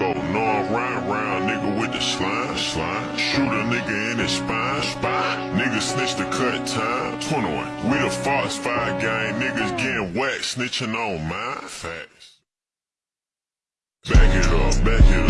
Go, no I'm round round, nigga with the slime, slime. Shoot a nigga in his spine, spine. Nigga snitch the cut time, 21. We the Fox 5 gang, niggas getting whacked, snitching on mine. Facts. Back it up, back it up,